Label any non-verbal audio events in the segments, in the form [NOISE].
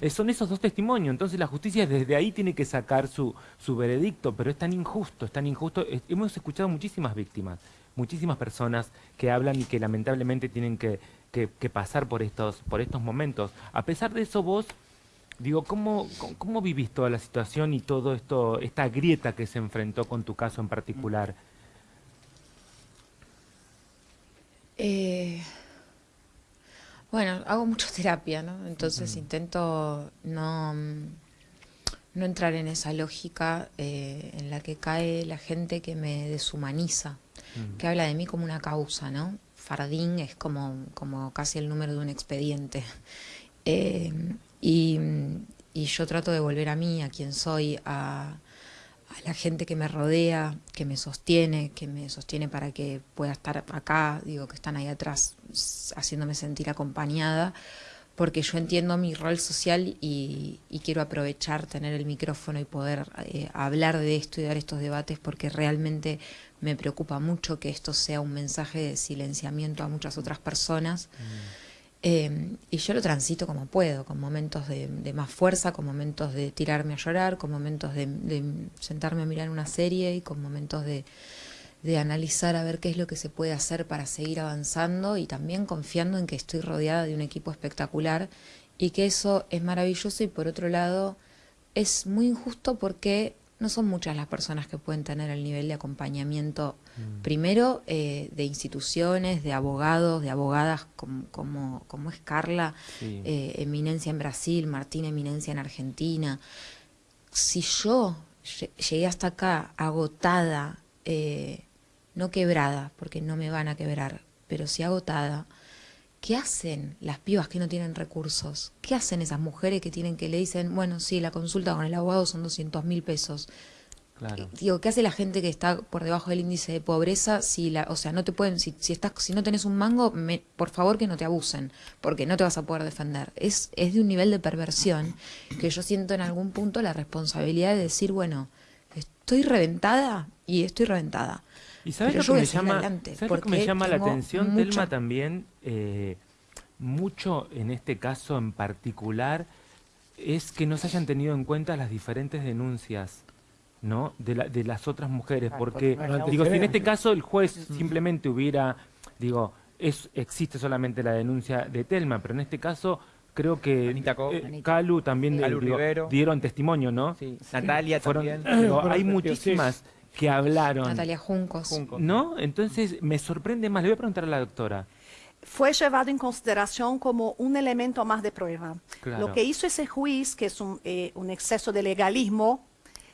Eh, son esos dos testimonios, entonces la justicia desde ahí tiene que sacar su, su veredicto, pero es tan injusto, es tan injusto. Es- hemos escuchado muchísimas víctimas, muchísimas personas que hablan y que lamentablemente tienen que, que- que pasar por estos, por estos momentos. A pesar de eso, vos, digo, ¿cómo, cómo, cómo vivís toda la situación y todo esto, esta grieta que se enfrentó con tu caso en particular? Eh, bueno, hago mucha terapia, ¿no? Entonces intento no, mm, no entrar en esa lógica eh, en la que cae la gente que me deshumaniza, que habla de mí como una causa, ¿no? Fardín es como, como casi el número de un expediente. [LAUGHS] Eh, y, y yo trato de volver a mí, a quien soy, a, a la gente que me rodea, que me sostiene, que me sostiene para que pueda estar acá, digo que están ahí atrás haciéndome sentir acompañada, porque yo entiendo mi rol social y, quiero aprovechar, tener el micrófono y poder eh, hablar de esto y dar estos debates, porque realmente me preocupa mucho que esto sea un mensaje de silenciamiento a muchas otras personas. Eh, y yo lo transito como puedo, con momentos de, más fuerza, con momentos de tirarme a llorar, con momentos de, sentarme a mirar una serie y con momentos de analizar a ver qué es lo que se puede hacer para seguir avanzando y también confiando en que estoy rodeada de un equipo espectacular y que eso es maravilloso y por otro lado es muy injusto porque no son muchas las personas que pueden tener el nivel de acompañamiento, primero eh, de instituciones, de abogados, de abogadas como, como, como es Carla, Sí. eh, Eminencia en Brasil, Martín Eminencia en Argentina. Si yo lle- llegué hasta acá agotada, eh, no quebrada, porque no me van a quebrar, pero sí agotada, ¿qué hacen las pibas que no tienen recursos? ¿Qué hacen esas mujeres que tienen que le dicen, bueno, sí, la consulta con el abogado son 200 mil pesos? Claro. Digo, ¿qué hace la gente que está por debajo del índice de pobreza si la, o sea, no te pueden, si, si estás, si no tenés un mango, me- por favor que no te abusen, porque no te vas a poder defender. Es, es de un nivel de perversión que yo siento en algún punto la responsabilidad de decir, bueno, estoy reventada y estoy reventada. ¿Y sabes Pero lo que me llama, adelante, ¿sabes lo que me llama la atención, Telma, también? Eh, mucho en este caso en particular es que no se hayan tenido en cuenta las diferentes denuncias ¿no? de, la- de las otras mujeres. Porque, porque digo, si en este caso el juez simplemente hubiera, digo, es, existe solamente la denuncia de Telma, pero en este caso creo que Anita Co. eh, Anita. Calu también Calu digo, Rivero. dieron testimonio, ¿no? Sí. Natalia Fueron- también. digo, hay muchísimas que hablaron. Natalia Juncos. Junco. ¿No? Entonces me sorprende más. Le voy a preguntar a la doctora. fue llevado en consideración como un elemento más de prueba. Claro. Lo que hizo ese juez, que es un, eh, un exceso de legalismo,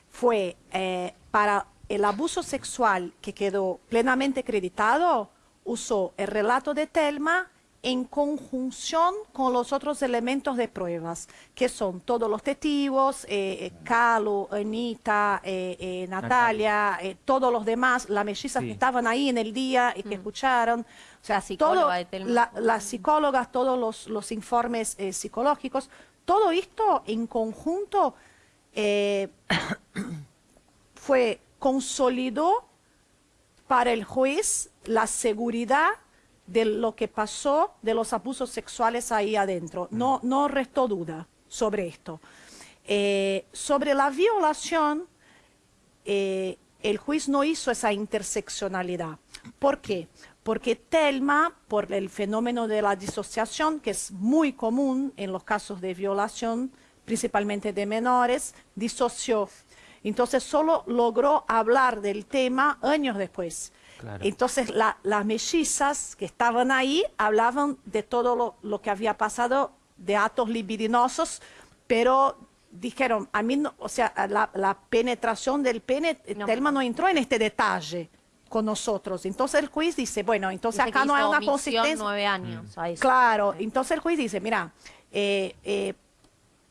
fue eh, para el abuso sexual que quedó plenamente acreditado, usó el relato de Telma en conjunción con los otros elementos de pruebas, que son todos los testigos, eh, eh, Calo, Anita, eh, eh, Natalia, eh, todos los demás, las mellizas Sí. que estaban ahí en el día y que escucharon. O sea, todo, la- las psicólogas, todos los, los informes eh, psicológicos, todo esto en conjunto eh, [COUGHS] fue consolidó para el juez la seguridad de lo que pasó, de los abusos sexuales ahí adentro. No, no restó duda sobre esto. Eh, sobre la violación, eh, el juez no hizo esa interseccionalidad. ¿Por qué? Porque Telma, por el fenómeno de la disociación, que es muy común en los casos de violación, principalmente de menores, disoció. Entonces solo logró hablar del tema años después. Claro. Entonces la- las mellizas que estaban ahí hablaban de todo lo, lo que había pasado, de actos libidinosos, pero dijeron, a mí, no, o sea, la, la penetración del pene, eh, No. Telma no entró en este detalle con nosotros. Entonces el juez dice, bueno, entonces Dice acá no hay una consistencia. nueve años a eso. Claro, entonces el juez dice, mira, eh, eh,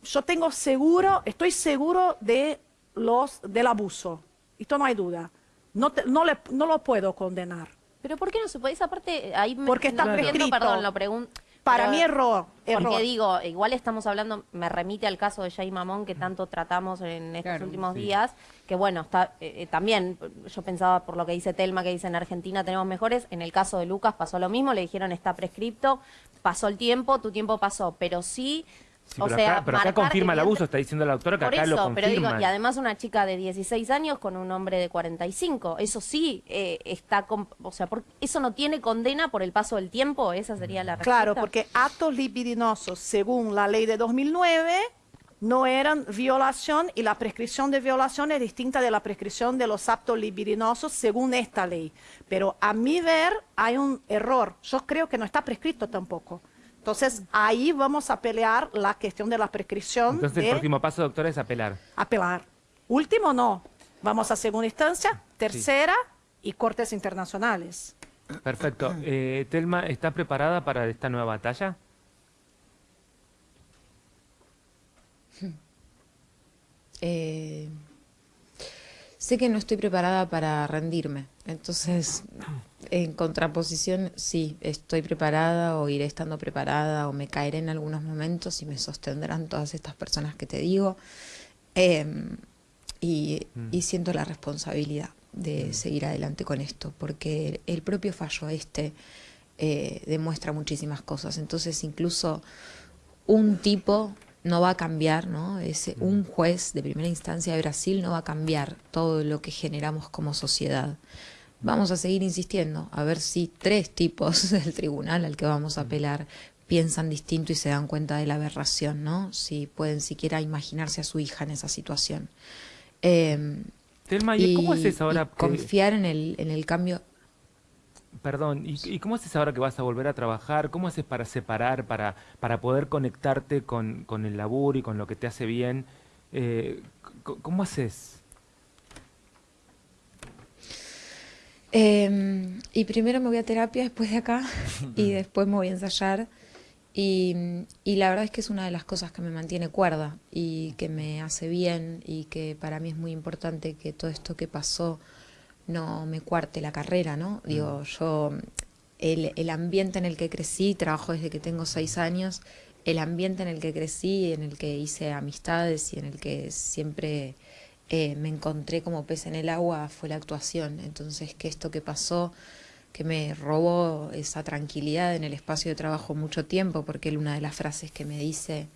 yo tengo seguro, estoy seguro de los del abuso. Esto no hay duda. No, te- no, le, no lo puedo condenar. Pero ¿por qué no se puede? Esa parte, ahí me Porque está no entiendo, prescrito. perdón, lo pregunto. Para mí error, error. Porque digo, igual estamos hablando, me remite al caso de Jay Mamón que tanto tratamos en estos Claro, últimos sí. días, que bueno, está eh, eh, también, yo pensaba por lo que dice Telma, que dice en Argentina tenemos mejores, en el caso de Lucas pasó lo mismo, le dijeron está prescripto, pasó el tiempo, tu tiempo pasó, pero sí Sí, o pero sea, acá, pero acá confirma el abuso, está diciendo la doctora que Por acá lo eso, confirma. pero digo, y además una chica de 16 años con un hombre de 45, eso sí eh, está, com- o sea, por- eso no tiene condena por el paso del tiempo, esa sería la respuesta. Claro, porque actos libidinosos, según la ley de 2009, no eran violación y la prescripción de violación es distinta de la prescripción de los actos libidinosos según esta ley. Pero a mi ver hay un error. Yo creo que no está prescrito tampoco. Entonces ahí vamos a pelear la cuestión de la prescripción. Entonces el próximo paso, doctora, es apelar. apelar. Último no. Vamos a segunda instancia, tercera y cortes internacionales. Perfecto. Eh, Telma, ¿estás preparada para esta nueva batalla? Eh, sé que no estoy preparada para rendirme, entonces en contraposición sí, estoy preparada o iré estando preparada o me caeré en algunos momentos y me sostendrán todas estas personas que te digo. Em, y, y siento la responsabilidad de seguir adelante con esto porque el propio fallo este eh, demuestra muchísimas cosas, entonces incluso un tipo no va a cambiar, ¿no? Ese, un juez de primera instancia de Brasil no va a cambiar todo lo que generamos como sociedad. Vamos a seguir insistiendo a ver si tres tipos [LAUGHS] del tribunal al que vamos a apelar piensan distinto y se dan cuenta de la aberración, ¿no? Si pueden siquiera imaginarse a su hija en esa situación. Eh, Telma, ¿y, cómo haces ahora? que- confiar en el, en el cambio. Perdón, ¿y, y cómo haces ahora que vas a volver a trabajar? ¿Cómo haces para separar, para, para poder conectarte con, con el laburo y con lo que te hace bien? Eh, ¿Cómo haces? Eh, y primero me voy a terapia después de acá [LAUGHS] y después me voy a ensayar. Y, y la verdad es que es una de las cosas que me mantiene cuerda y que me hace bien y que para mí es muy importante que todo esto que pasó no me cuarte la carrera, ¿no? Digo, yo, el, el ambiente en el que crecí, trabajo desde que tengo seis años, el ambiente en el que crecí, en el que hice amistades y en el que siempre eh, me encontré como pez en el agua fue la actuación. Entonces, que esto que pasó, que me robó esa tranquilidad en el espacio de trabajo mucho tiempo, porque él una de las frases que me dice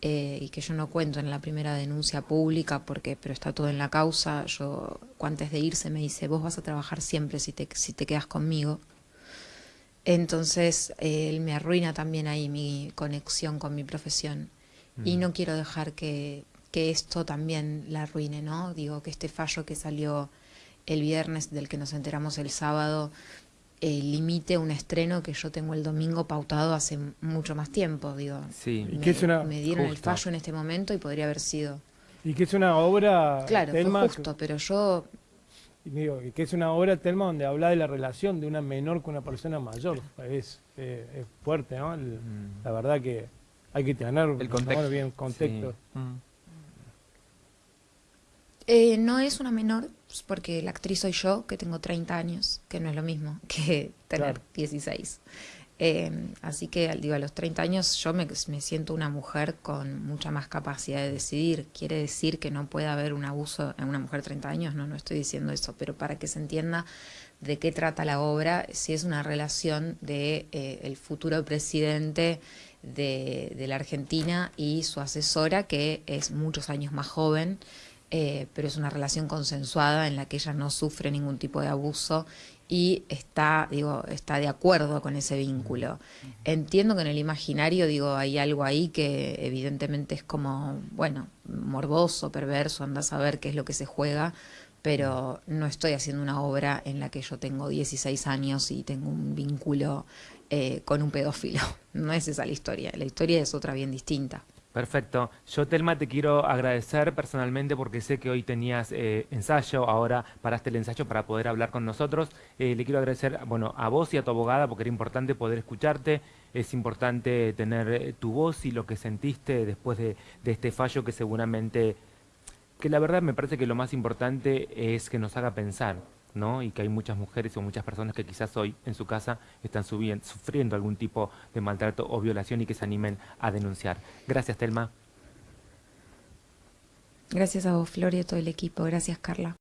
eh, y que yo no cuento en la primera denuncia pública, porque pero está todo en la causa, yo antes de irse me dice, vos vas a trabajar siempre si te, si te quedas conmigo. Entonces, eh, él me arruina también ahí mi conexión con mi profesión. Y no quiero dejar que, que esto también la arruine, ¿no? Digo, que este fallo que salió el viernes, del que nos enteramos el sábado, eh, limite un estreno que yo tengo el domingo pautado hace mucho más tiempo, digo. Sí. Y Me, que es una- me dieron el fallo en este momento y podría haber sido. Y que es una obra, Claro, Telma, fue justo, pero yo y digo, y que es una obra, Telma, donde habla de la relación de una menor con una persona mayor. Es, eh, es fuerte, ¿no? El- La verdad que hay que tener El contexto. bien contexto. Sí. Mm. Eh, no es una menor, pues, porque la actriz soy yo, que tengo 30 años, que no es lo mismo [LAUGHS] que tener Claro. 16. Eh, así que al- digo, a los 30 años yo me, me siento una mujer con mucha más capacidad de decidir. Quiere decir que no puede haber un abuso en una mujer de 30 años, no, no estoy diciendo eso, pero para que se entienda de qué trata la obra, si es una relación de eh, el futuro presidente de, de la Argentina y su asesora, que es muchos años más joven, eh, pero es una relación consensuada en la que ella no sufre ningún tipo de abuso y está, digo, está de acuerdo con ese vínculo. Entiendo que en el imaginario, digo, hay algo ahí que evidentemente es como, bueno, morboso, perverso, anda a saber qué es lo que se juega, pero no estoy haciendo una obra en la que yo tengo 16 años y tengo un vínculo eh, con un pedófilo. [LAUGHS] No es esa la historia, la historia es otra bien distinta. Perfecto. Yo, Telma, te quiero agradecer personalmente porque sé que hoy tenías eh, ensayo, ahora paraste el ensayo para poder hablar con nosotros. Eh, le quiero agradecer bueno, a vos y a tu abogada porque era importante poder escucharte, es importante tener eh, tu voz y lo que sentiste después de, de este fallo que seguramente, que la verdad me parece que lo más importante es que nos haga pensar. Y que hay muchas mujeres o muchas personas que quizás hoy en su casa están sufriendo algún tipo de maltrato o violación y que se animen a denunciar. Gracias, Telma. Gracias a vos, Flor, y a todo el equipo. Gracias, Carla.